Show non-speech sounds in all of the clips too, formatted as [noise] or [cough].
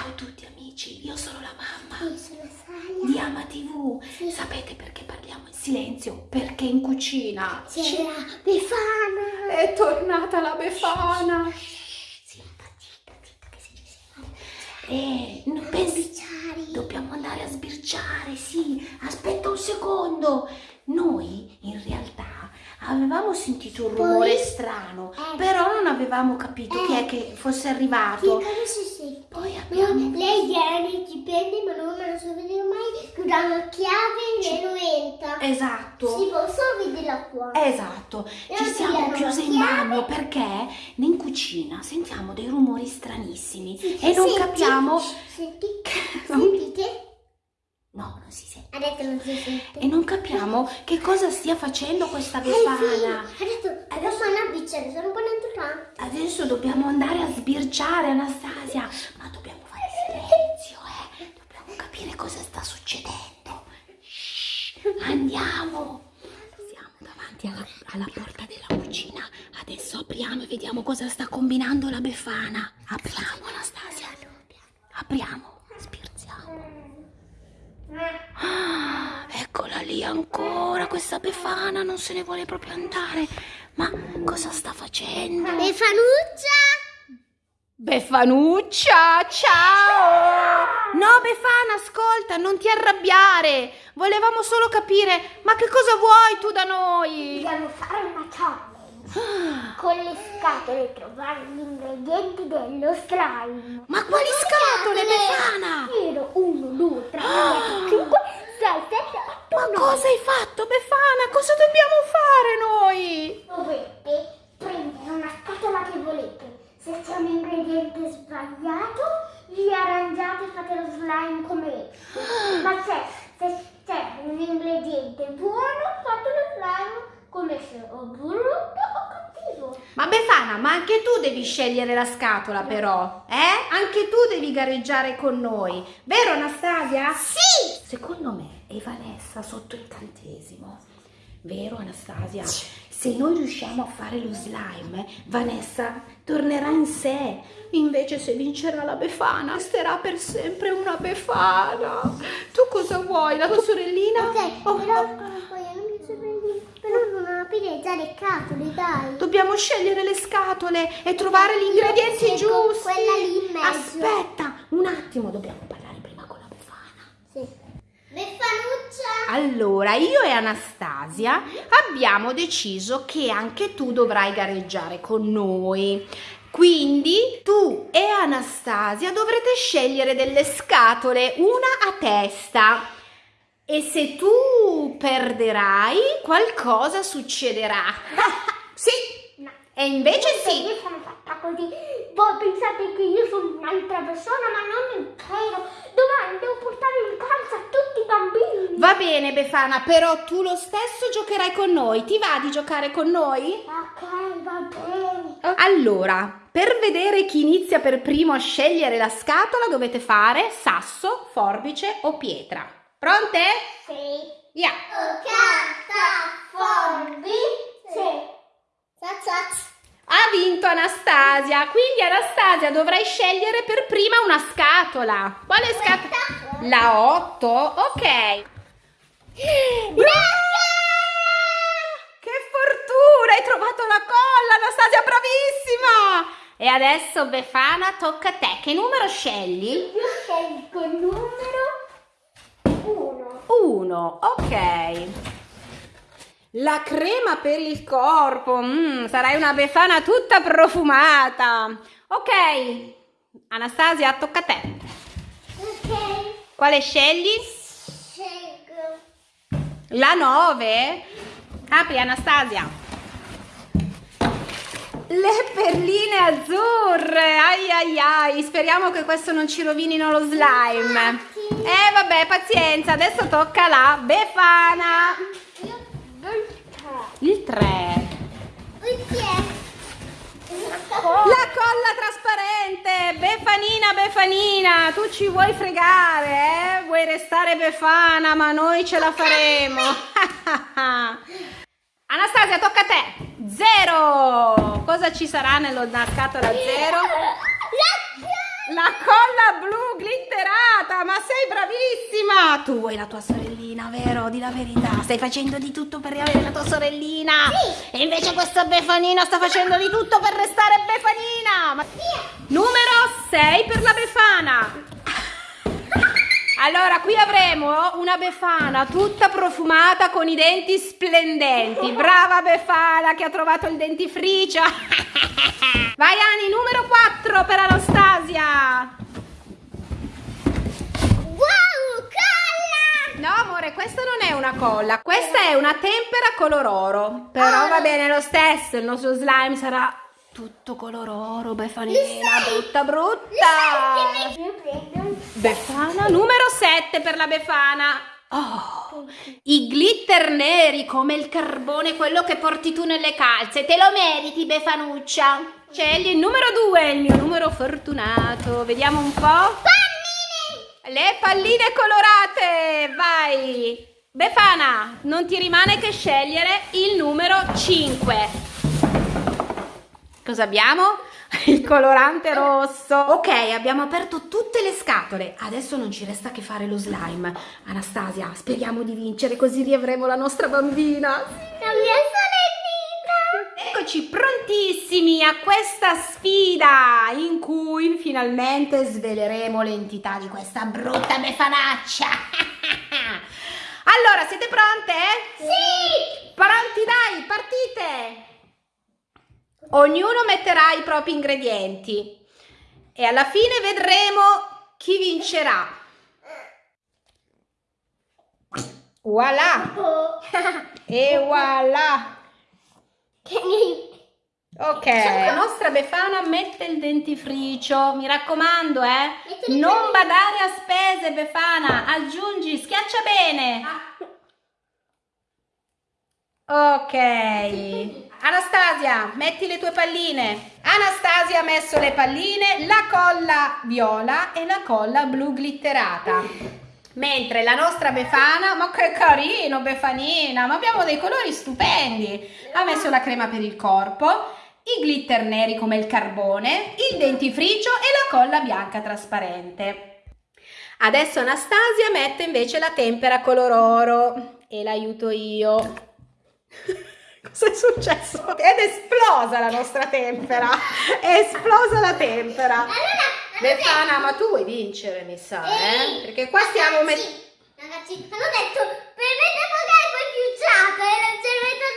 Ciao a tutti amici, io sono la mamma sono di Ama TV. Sì. Sapete perché parliamo in silenzio? Perché in cucina C'è la Befana. è tornata la Befana. Zitta, zitta, zitta, che si dice? E non pensi... Dobbiamo andare a sbirciare, sì. Aspetta un secondo. Noi in realtà avevamo sentito un Poi- rumore strano, Eh. però non avevamo capito chi è Eh. che fosse Sì, arrivato. sente? Poi abbiamo... Lei era nei dipende, ma non me lo so vedere mai. Con una chiave e lo entra. Esatto. Si può solo vedere qua. Esatto, E ci siamo chiuse la in bagno perché in cucina sentiamo dei rumori stranissimi Sì, e non senti? capiamo... Senti? che- Sentite? No, non si sente. Adesso non si sente. E non capiamo che cosa stia facendo questa Eh, sì. befana. Adesso, adesso una bicciare, sono un po' naturale. Adesso dobbiamo andare a sbirciare, Anastasia. Ma dobbiamo fare [laughs] silenzio, eh. Dobbiamo capire cosa sta succedendo. Shh, andiamo. Siamo davanti alla, alla porta della cucina. Adesso apriamo e vediamo cosa sta combinando la Befana. Apriamo, Anastasia. Apriamo. Sbirziamo. Ah, eccola lì ancora, questa Befana non se ne vuole proprio andare. Ma cosa sta facendo? Befanuccia! Befanuccia, ciao! No, Befana, ascolta, non ti arrabbiare. Volevamo solo capire, ma che cosa vuoi tu da noi? Dobbiamo fare una challenge. Con le scatole trovare gli ingredienti dello slime. Ma quali scatole, Befana? Zero, uno, due, tre, quattro, cinque, sei, sette, Ma nove. cosa hai fatto, Befana? Cosa dobbiamo fare noi? Dovete prendere una scatola che volete. Se c'è un ingrediente sbagliato, vi arrangiate e fate lo slime come. [gasps] Ma se, se c'è un ingrediente buono, fate lo slime come se o brutto o cattivo. Ma Befana, ma anche tu devi scegliere la scatola però, eh? Anche tu devi gareggiare con noi, vero Anastasia? Sì! Secondo me è Vanessa sotto il cantesimo. Vero Anastasia? Se noi riusciamo a fare lo slime, Vanessa tornerà in sé. Invece se vincerà la Befana, resterà per sempre una Befana. Tu cosa vuoi? La tua sorellina? Ok, Oh, però oh. poi non mi sorprendi. Però non le scatole, dai. Dobbiamo scegliere le scatole e trovare gli ingredienti giusti. quella lì in mezzo. Aspetta, un attimo, dobbiamo parlare prima con la Befana. Sì. Beffanuccia! Allora, io e Anastasia abbiamo deciso che anche tu dovrai gareggiare con noi. Quindi tu e Anastasia dovrete scegliere delle scatole, una a testa. E se tu perderai, qualcosa succederà. [laughs] sì, No. e invece sì. Io sono fatta così. Voi pensate che io sono un'altra persona, ma non è vero. Domani devo portare in casa tutti i bambini. Va bene, Befana, però tu lo stesso giocherai con noi. Ti va di giocare con noi? Ok, va bene. Allora, per vedere chi inizia per primo a scegliere la scatola dovete fare sasso, forbice o pietra. Pronte? Sì. Zazaz. Ha vinto Anastasia, quindi Anastasia dovrai scegliere per prima una scatola. Quale scatola? La 8? Ok. Brava! Che fortuna, hai trovato la colla, Anastasia, bravissima! E adesso Befana tocca a te. Che numero scegli? Io scelgo il numero uno. 1, ok. La crema per il corpo, mm, sarai una befana tutta profumata. Ok, Anastasia, tocca a te. Ok. Quale scegli? Scelgo. La 9? Apri Anastasia. Le perline azzurre, ai ai ai, speriamo che questo non ci rovinino lo slime. Eh vabbè, pazienza, adesso tocca la Befana. Io non Il 3. Perché? La colla trasparente, Befanina, Befanina, tu ci vuoi fregare, eh? Vuoi restare Befana, ma noi ce la faremo. [laughs] Anastasia, tocca a te. Zero. Cosa ci sarà nella scatola zero? La colla blu glitterata, ma sei bravissima! Tu vuoi la tua sorellina, vero? Di la verità. Stai facendo di tutto per riavere la tua sorellina. Sì. E invece questa Befanina sta facendo di tutto per restare Befanina. Ma... Numero 6 per la Befana. [laughs] Allora, qui avremo una Befana tutta profumata con i denti splendenti. Brava Befana che ha trovato il dentifricio. [laughs] Vai Ani, numero 4 per Anastasia. Wow, colla! No amore, questa non è una colla, questa è una tempera color oro. Però Ah. va bene lo stesso, il nostro slime sarà tutto color oro, Befanina, brutta brutta. Befana numero 7 per la Befana. Oh, i glitter neri come il carbone, quello che porti tu nelle calze. Te lo meriti, Befanuccia. Scegli il numero 2, il mio numero fortunato. Vediamo un po'. Pannini! Le palline colorate, vai! Befana, non ti rimane che scegliere il numero 5. Cosa abbiamo? [laughs] Il colorante rosso. Ok, abbiamo aperto tutte le scatole. Adesso non ci resta che fare lo slime. Anastasia, speriamo di vincere così riavremo la nostra bambina. La mia sorellina! Eccoci prontissimi a questa sfida in cui finalmente sveleremo l'entità di questa brutta befanaccia. [laughs] allora, siete pronte? Sì! Pronti, dai, partite! Ognuno metterà i propri ingredienti e alla fine vedremo chi vincerà. Voilà! [laughs] E voilà! Ok, la nostra Befana mette il dentifricio, mi raccomando, eh. Non badare a spese, Befana, aggiungi, schiaccia bene. Ok. Anastasia, metti le tue palline. Anastasia ha messo le palline, la colla viola e la colla blu glitterata. Mentre la nostra Befana, ma che carino Befanina, ma abbiamo dei colori stupendi. Ha messo la crema per il corpo, i glitter neri come il carbone, il dentifricio e la colla bianca trasparente. Adesso Anastasia mette invece la tempera color oro e l'aiuto io. Cos'è successo? Ed è esplosa la nostra tempera. È esplosa la tempera. Allora, Befana, ma tu vuoi vincere, mi sa, eh? Perché qua stiamo mettendo... Ragazzi, hanno detto per me poi più e non ce ne metto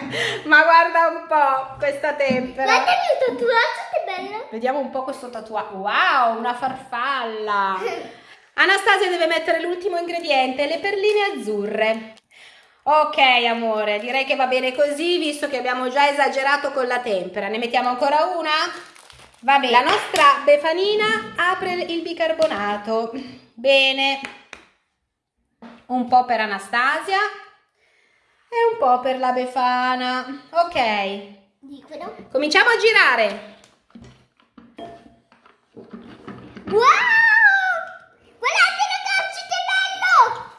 tanta. [laughs] ma guarda un po' questa tempera. Guarda il mio tatuaggio, che bello. Vediamo un po' questo tatuaggio. Wow, una farfalla. [laughs] Anastasia deve mettere l'ultimo ingrediente, le perline azzurre. Ok, amore, direi che va bene così, visto che abbiamo già esagerato con la tempera. Ne mettiamo ancora una? Va bene. La nostra Befanina apre il bicarbonato. Bene. Un po' per Anastasia e un po' per la Befana. Ok. Liquido. Cominciamo a girare. Wow!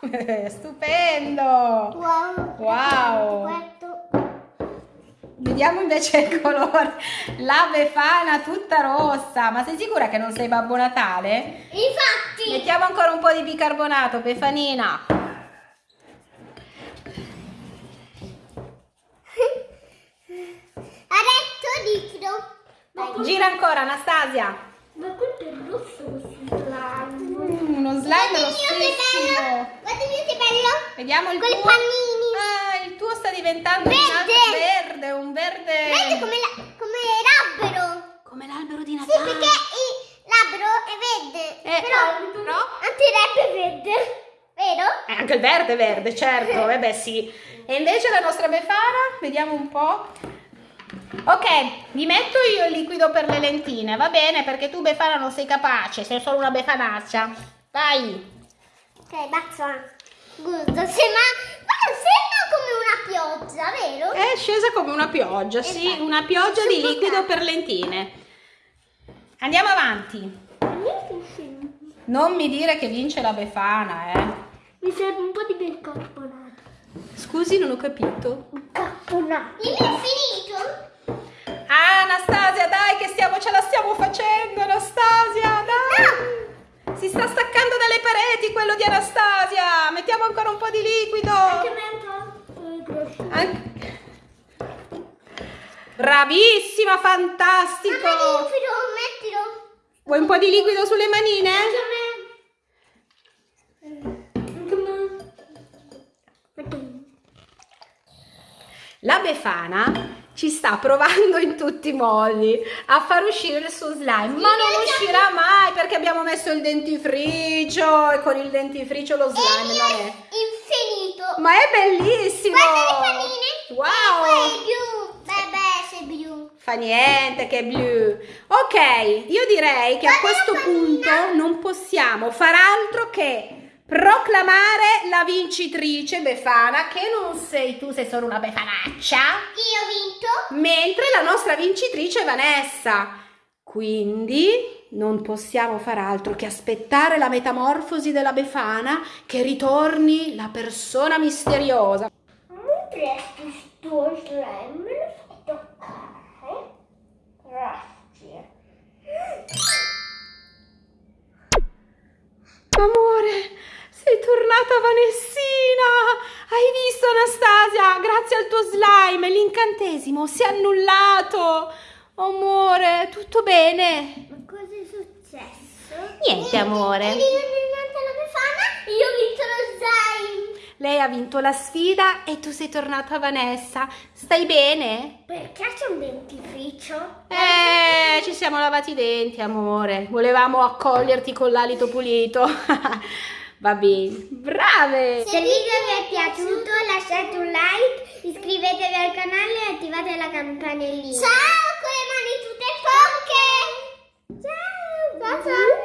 [laughs] Stupendo! Wow! Wow. Vediamo invece il colore. La befana tutta rossa. Ma sei sicura che non sei Babbo Natale? Infatti! Mettiamo ancora un po' di bicarbonato, Befanina. [laughs] Adesso liquido. Dai. Gira ancora, Anastasia. Ma questo è rosso questo slime. Mm, uno slime Guarda il mio che bello! rossissimo. Guarda il mio che bello! Vediamo il Con i tuo. pannini! Ah, il tuo sta diventando un Verde. altro verde, un verde. Vedi come, la- come l'albero! Come l'albero di Sì, Natale. perché il- l'albero è verde. Eh, però no? anche il rap è verde. Vero? Eh, anche il verde è verde, certo, [laughs] eh beh sì. E invece la nostra befana, vediamo un po'. Ok, vi metto io il liquido per le lentine, va bene? Perché tu befana non sei capace, sei solo una befanaccia. Vai! Ok, basta. Gusto, sembra, sembra come una pioggia, vero? È scesa come una pioggia, sì, Esatto. una pioggia di liquido per lentine. Andiamo avanti. Non mi dire che vince la befana, eh. Mi serve un po' di bicarbonato. Scusi, non ho capito. Bicarbonato. Il mio è finito? Ah, Anastasia, dai che stiamo, ce la stiamo facendo, Anastasia, dai! di quello di Anastasia. Mettiamo ancora un po' di liquido. Anche me un po' eh, Bravissima, Mamma, fantastico. liquido, mettilo. Vuoi un po' di liquido sulle manine? Anche me. Anche. La Befana ci sta provando in tutti i modi a far uscire il suo slime, ma non uscirà mai perché abbiamo messo il dentifricio e con il dentifricio lo slime non è. Infinito. Ma è bellissimo! Guarda le panine. Wow! Blu. Beh, sei blu. Fa niente che è blu. Ok, io direi che a questo punto non possiamo far altro che proclamare la vincitrice Befana, che non sei tu, sei solo una befanaccia, Io ho vinto. Mentre la nostra vincitrice è Vanessa. Quindi non possiamo far altro che aspettare la metamorfosi della Befana che ritorni la persona misteriosa. Mi presti sto slime? Toccare? Grazie. Amore, sei tornata Vanessina! Hai visto Anastasia? Grazie al tuo slime l'incantesimo si è annullato! Amore, tutto bene? Ma cosa è successo? Niente, amore. E befana? Io ho vinto lo slime. Lei ha vinto la sfida e tu sei tornata Vanessa. Stai bene? Perché c'è un dentifricio? Eh, ci siamo lavati i denti, amore. Volevamo accoglierti con l'alito pulito. [laughs] Va bene. Brave! Se il video vi è piaciuto lasciate un like, iscrivetevi al canale e attivate la campanellina. Ciao con le mani tutte sporche! Ciao! Ciao ciao!